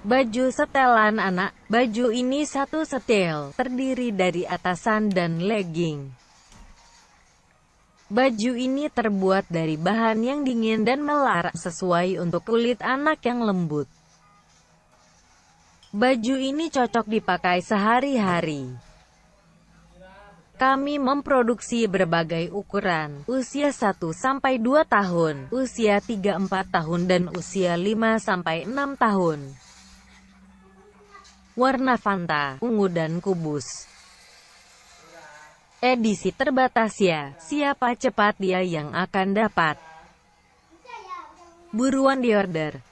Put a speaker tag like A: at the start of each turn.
A: Baju setelan anak, baju ini satu setel, terdiri dari atasan dan legging. Baju ini terbuat dari bahan yang dingin dan melar, sesuai untuk kulit anak yang lembut. Baju ini cocok dipakai sehari-hari. Kami memproduksi berbagai ukuran, usia 1-2 tahun, usia 3-4 tahun dan usia 5-6 tahun. Warna Fanta, ungu dan kubus. Edisi terbatas ya, siapa cepat dia yang akan dapat. Buruan diorder.